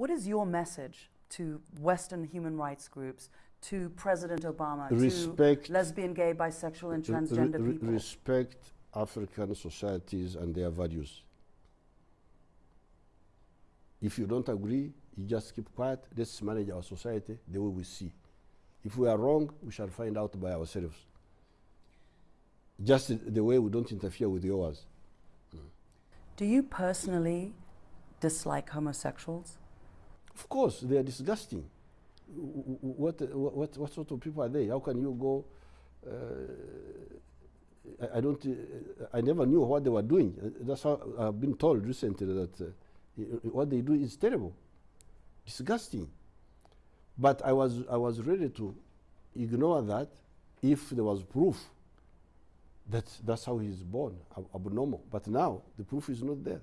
What is your message to Western human rights groups, to President Obama, Respect- to lesbian, gay, bisexual, and transgender re- people? respect African societies and their values. If you don't agree, you just keep quiet. Let's manage our society the way we see. If we are wrong, we shall find out by ourselves. Just the way we don't interfere with yours. Do you personally dislike homosexuals? Of course, they are disgusting. What, what, what sort of people are they? How can you go? Uh, I, I don't. Uh, I never knew what they were doing. That's how I've been told recently that uh, what they do is terrible, disgusting. But I was I was ready to ignore that if there was proof that that's how he's born, ab- abnormal. But now the proof is not there.